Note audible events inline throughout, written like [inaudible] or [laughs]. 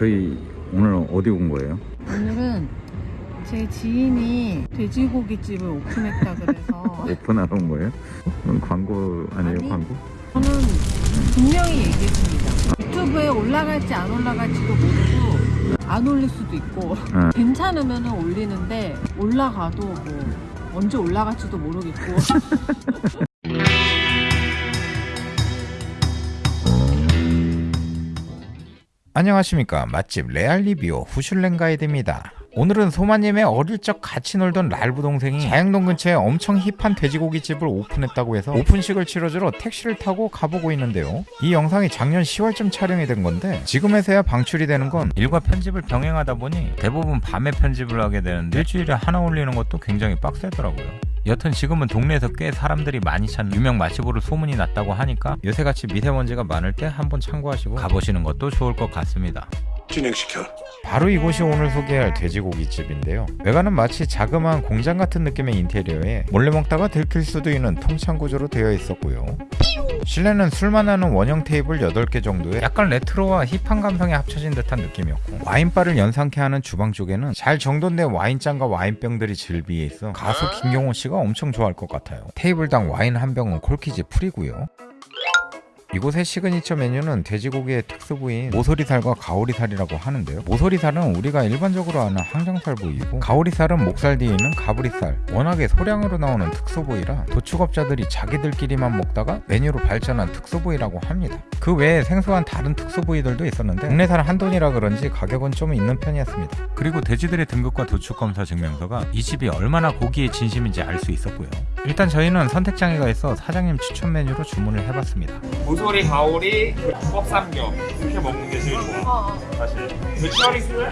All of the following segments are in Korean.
저희 오늘 어디 온 거예요? 오늘은 제 지인이 돼지고기집을 오픈했다 그래서 [laughs] 오픈하러 온 거예요? 광고 아니에요 아니. 광고? 저는 분명히 얘기했습니다. 유튜브에 올라갈지 안 올라갈지도 모르고 안 올릴 수도 있고 응. 괜찮으면 올리는데 올라가도 뭐 언제 올라갈지도 모르겠고 [laughs] 안녕하십니까. 맛집 레알 리뷰 후슐랭 가이드입니다 오늘은 소마님의 어릴 적 같이 놀던 랄부 동생이 자양동 근처에 엄청 힙한 돼지고기 집을 오픈했다고 해서 오픈식을 치러주러 택시를 타고 가보고 있는데요 이 영상이 작년 10월쯤 촬영이 된 건데 지금에서야 방출이 되는 건 일과 편집을 병행하다 보니 대부분 밤에 편집을 하게 되는데 일주일에 하나 올리는 것도 굉장히 빡세더라고요 여튼 지금은 동네에서 꽤 사람들이 많이 찾는 유명 맛집으로 소문이 났다고 하니까 요새같이 미세먼지가 많을 때 한번 참고하시고 가보시는 것도 좋을 것 같습니다. 진행시켜. 바로 이곳이 오늘 소개할 돼지고기집인데요. 외관은 마치 자그마한 공장 같은 느낌의 인테리어에 몰래 먹다가 들킬 수도 있는 통창 구조로 되어 있었고요. 실내는 술맛 나는 원형 테이블 8개 정도에 약간 레트로와 힙한 감성이 합쳐진 듯한 느낌이었고 와인바를 연상케 하는 주방 쪽에는 잘 정돈된 와인잔과 와인병들이 즐비해 있어 가수 김경호 씨가 엄청 좋아할 것 같아요. 테이블당 와인 한 병은 corkage free고요. 이곳의 시그니처 메뉴는 돼지고기의 특수 부위인 모서리살과 가오리살이라고 하는데요. 모서리살은 우리가 일반적으로 아는 항정살 부위이고 가오리살은 목살 뒤에 있는 가브리살. 워낙에 소량으로 나오는 특수 부위라 도축업자들이 자기들끼리만 먹다가 메뉴로 발전한 특수 부위라고 합니다. 그 외에 생소한 다른 특수 부위들도 있었는데 국내산 한돈이라 그런지 가격은 좀 있는 편이었습니다. 그리고 돼지들의 등급과 도축 검사 증명서가 이 집이 얼마나 고기에 진심인지 알 수 있었고요. 일단 저희는 선택장애가 있어 사장님 추천 메뉴로 주문을 해봤습니다. 모서리, 가오리, 그 뻑삼겹 이렇게 먹는 게 제일 좋아 사실 vegetarian 쓸래?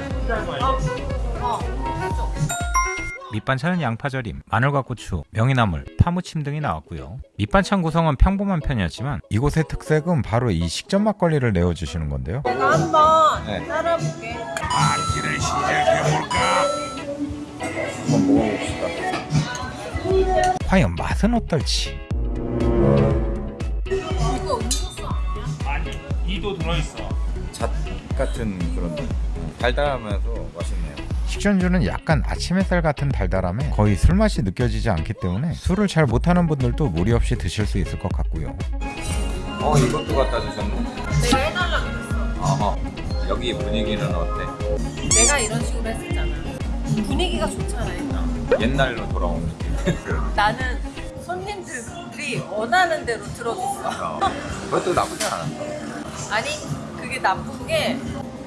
밑반찬은 양파절임, 마늘과 고추, 명이나물, 파무침 등이 나왔고요. 밑반찬 구성은 평범한 편이었지만 이곳의 특색은 바로 이 식전 막걸리를 내어주시는 건데요. 내가 한번 네. 따라볼게. 안지를 시작해볼까? 한번 먹어봅시다. 과연 맛은 어떨지? 아니 이도 들어있어 잣 같은 그런 달달하면서 맛있네요. 식전주는 약간 아침 햇살 같은 달달함에 거의 술맛이 느껴지지 않기 때문에 술을 잘 못하는 분들도 무리 없이 드실 수 있을 것 같고요. 어 이것도 갖다 주셨네. 내가 해달라 그랬어. 어허. 여기 분위기는 어때? 내가 이런 식으로 했었잖아. 분위기가 좋잖아 일단. 옛날로 돌아온 느낌. [laughs] 나는 손님들이 원하는 대로 들어줬어. 그것도 나쁘지 않았어. 아니 그게 나쁜 게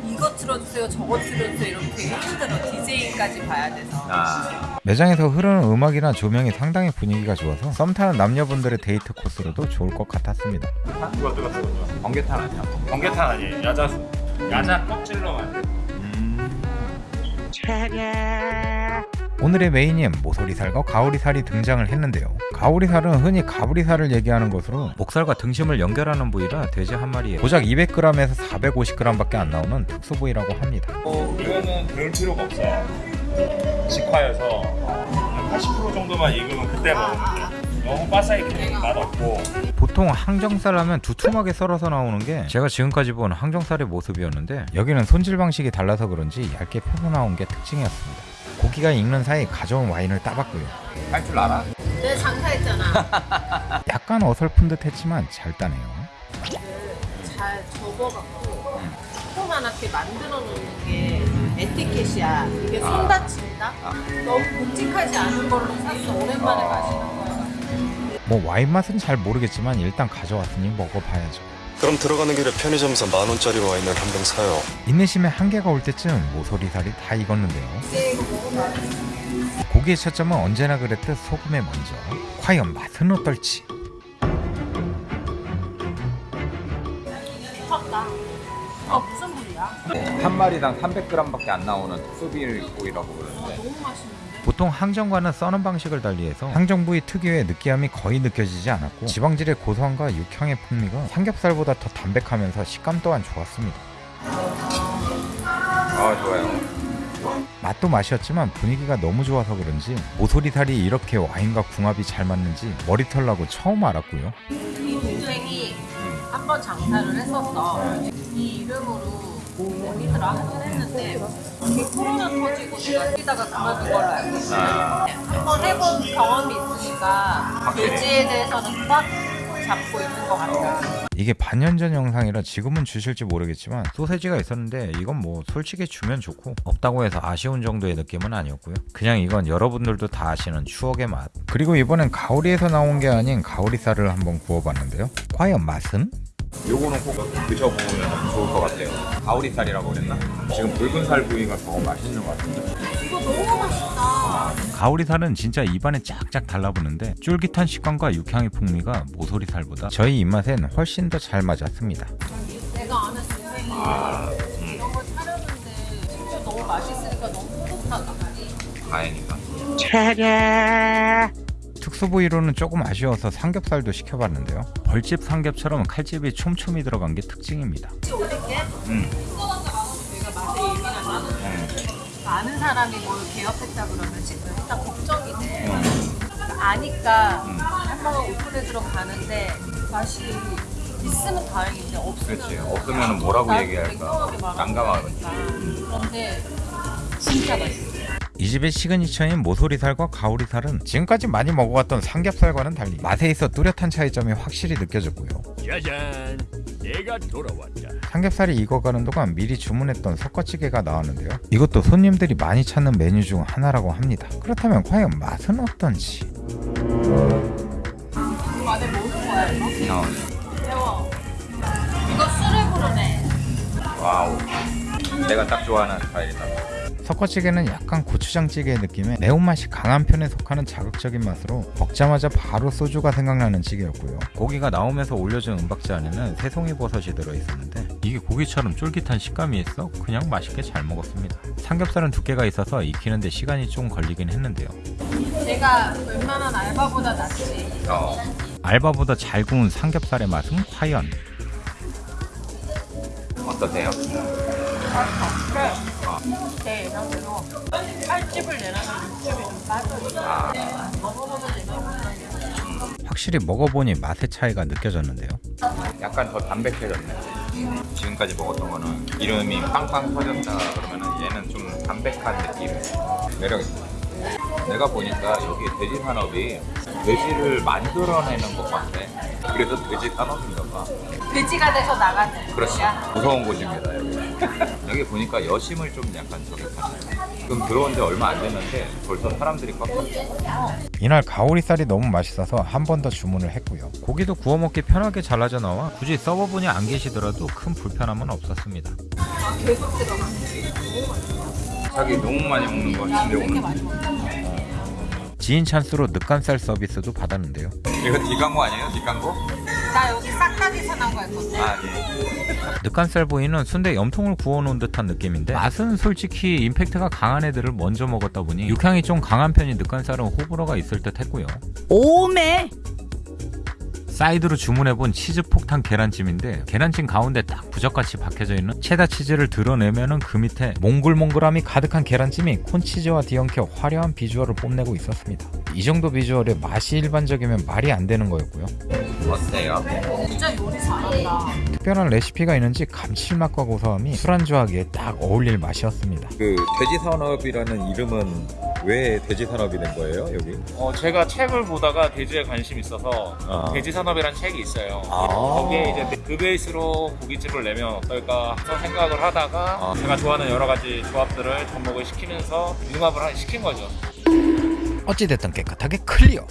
이거 틀어주세요 저거 틀어주세요 이러면 되게 힘들어. DJ까지 봐야 돼서. 아. 매장에서 흐르는 음악이나 조명이 상당히 분위기가 좋아서 썸 타는 남녀분들의 데이트 코스로도 좋을 것 같았습니다. 누가 뜨거 뜨거 번개탄 아니야? 번개탄 아니에요. 야자수 야자 껍질로 만든 오늘의 메인인 모서리살과 가오리살이 등장을 했는데요. 가오리살은 흔히 가브리살을 얘기하는 것으로 목살과 등심을 연결하는 부위라 돼지 한 마리에 고작 200g에서 450g밖에 안 나오는 특수 부위라고 합니다. 어 이거는 그럴 필요가 없어 직화여서 한80% 정도만 익으면 그때 먹으면 돼 너무 바삭이게 맛없고 보통 항정살 하면 두툼하게 썰어서 나오는 게 제가 지금까지 본 항정살의 모습이었는데 여기는 손질 방식이 달라서 그런지 얇게 펴서 나온 게 특징이었습니다. 고기가 익는 사이 가져온 와인을 따봤고요. 할 줄 알아? 내가 장사했잖아 [laughs] 약간 어설픈 듯 했지만 잘 따네요. 잘 접어갖고 조그만하게 만들어 놓는 게 에티켓이야 이게 손 다친다? 너무 굵직하지 않은 걸로 샀어 오랜만에 마시는 거야 뭐 와인 맛은 잘 모르겠지만 일단 가져왔으니 먹어봐야죠. 그럼 들어가는 길에 편의점에서 만 원짜리 와인을 한 병 사요. 인내심에 한계가 올 때쯤 모서리살이 다 익었는데요. 고기의 초점은 언제나 그랬듯 소금에 먼저. 과연 맛은 어떨지? 미쳤다 어 무슨 부위야? 한 마리당 300g밖에 안 나오는 특수비고기라고 그러는데 너무 맛있는데? 보통 항정과는 써는 방식을 달리해서 항정 부위 특유의 느끼함이 거의 느껴지지 않았고 지방질의 고소함과 육향의 풍미가 삼겹살보다 더 담백하면서 식감 또한 좋았습니다. 아 좋아요. 맛도 맛이었지만 분위기가 너무 좋아서 그런지 모서리살이 이렇게 와인과 궁합이 잘 맞는지 머리털 나고 처음 알았고요. 이 동생이 한번 장사를 했었어 이 이름으로 언니들 하긴 했는데 이게 코로나 터지고 내가 뛰다가 그만둔 걸로 알고 있어요. 아. 한번 해본 경험이 있으니까 확실히. 돼지에 대해서는 꽉 잡고 있는 것 같아요. 이게 반년 전 영상이라 지금은 주실지 모르겠지만 소세지가 있었는데 이건 뭐 솔직히 주면 좋고 없다고 해서 아쉬운 정도의 느낌은 아니었고요. 그냥 이건 여러분들도 다 아시는 추억의 맛. 그리고 이번엔 가오리에서 나온 게 아닌 가오리살을 한번 구워봤는데요. 과연 맛은? 요거는 꼭 드셔보면 좋을 것 같아요. 가오리살이라고 그랬나? 지금 붉은 살 부위가 더 맛있는 것 같은데. 이거 너무 맛있다. 가오리살은 진짜 입안에 쫙쫙 달라붙는데 쫄깃한 식감과 육향의 풍미가 모서리살보다 저희 입맛엔 훨씬 더 잘 맞았습니다. 내가 아는 동생이 이런 거 차렸는데 진짜 너무 맛있으니까 너무 뿌듯하다. 다행이다. 특수 부위로는 조금 아쉬워서 삼겹살도 시켜봤는데요. 벌집 삼겹처럼 칼집이 촘촘히 들어간 게 특징입니다. 음. 음. 아는 사람이 뭘 개업했다 그러면 지금 일단 걱정이 돼. 음. 아니까 음. 한번 오픈에 들어가는데 맛이 있으면 다행인데 없으면 그렇지. 없으면 뭐라고 얘기할까? 난감하니까. 그런데 진짜 맛있어. 이 집의 시그니처인 모서리살과 가오리살은 지금까지 많이 먹어왔던 삼겹살과는 달리 맛에 있어 뚜렷한 차이점이 확실히 느껴졌고요. 짜잔, 내가 돌아왔다. 삼겹살이 익어가는 동안 미리 주문했던 석거찌개가 나왔는데요. 이것도 손님들이 많이 찾는 메뉴 중 하나라고 합니다. 그렇다면 과연 맛은 어떤지? 안에 뭐는 거야 이거? 어. 매워. 이거 술을 부르네. 와우. 내가 딱 좋아하는 스타일이다. 섞어찌개는 약간 고추장찌개의 느낌에 매운맛이 강한 편에 속하는 자극적인 맛으로 먹자마자 바로 소주가 생각나는 찌개였고요. 고기가 나오면서 올려준 은박지 안에는 새송이 버섯이 들어있었는데 이게 고기처럼 쫄깃한 식감이 있어 그냥 맛있게 잘 먹었습니다. 삼겹살은 두께가 있어서 익히는데 시간이 좀 걸리긴 했는데요. 내가 웬만한 알바보다 낫지. 어. 알바보다 잘 구운 삼겹살의 맛은 과연? 어떠세요? 되면 확실히 먹어보니 맛의 차이가 느껴졌는데요. 약간 더 담백해졌네. 지금까지 먹었던 거는 이름이 빵빵 터졌다 그러면은 얘는 좀 담백한 느낌. 매력있어. 내가 보니까 여기 돼지 산업이 돼지를 만들어내는 것 같아. 그래서 돼지 산업인가 봐. 돼지가 돼서 나가는 그렇지. 곳이야. 무서운 곳입니다, 여기. [laughs] 여기 보니까 여심을 좀 약간 저기 하네. 지금 들어온 지 얼마 안 됐는데 벌써 사람들이 꽉 찼어. 이날 가오리살이 너무 맛있어서 한 번 더 주문을 했고요. 고기도 구워 먹기 편하게 잘라져 나와 굳이 서버분이 안 계시더라도 큰 불편함은 없었습니다. 아, 계속 들어가. 자기 너무 많이 먹는 거 같은데 오늘. 지인 찬스로 늑간살 서비스도 받았는데요. 이거 뒷광고 아니에요? 뒷광고? 나 여기 싹 다 계산하고 갈 건데. 아 예. 늑간살 부위는 순대 염통을 구워놓은 듯한 느낌인데 맛은 솔직히 임팩트가 강한 애들을 먼저 먹었다 보니 육향이 좀 강한 편인 늑간살은 호불호가 있을 듯 했고요. 오메 사이드로 주문해본 치즈 폭탄 계란찜인데 계란찜 가운데 딱 부적같이 박혀져 있는 체다 치즈를 드러내면은 그 밑에 몽글몽글함이 가득한 계란찜이 콘치즈와 뒤엉켜 화려한 비주얼을 뽐내고 있었습니다. 이 정도 비주얼에 맛이 일반적이면 말이 안 되는 거였고요. 어때요? 진짜 요리 잘한다. 특별한 레시피가 있는지 감칠맛과 고소함이 술안주하기에 딱 어울릴 맛이었습니다. 그 돼지 산업이라는 이름은 왜 돼지 산업이 된 거예요, 여기? 어, 제가 책을 보다가 돼지에 관심 이 있어서 아. 돼지 산업이라는 책이 있어요. 아. 거기에 이제 그 베이스로 고깃집을 내면 어떨까 생각을 하다가 아. 제가 좋아하는 여러 가지 조합들을 접목을 시키면서 융합을 하- 시킨 거죠. 어찌됐든 깨끗하게 클리어.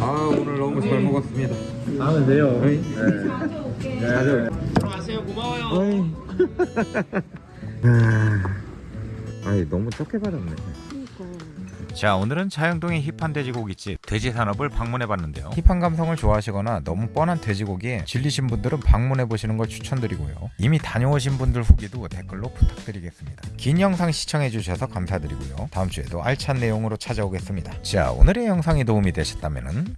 아 오늘 너무 잘 먹었습니다. 하면 돼요. 네. 들어가세요. 고마워요. [laughs] [laughs] 아니 너무 적게 받았네. 자 오늘은 자영동의 힙한 돼지고기집 돼지 산업을 방문해봤는데요. 힙한 감성을 좋아하시거나 너무 뻔한 돼지고기에 질리신 분들은 방문해보시는 걸 추천드리고요. 이미 다녀오신 분들 후기도 댓글로 부탁드리겠습니다. 긴 영상 시청해주셔서 감사드리고요. 다음 주에도 알찬 내용으로 찾아오겠습니다. 자 오늘의 영상이 도움이 되셨다면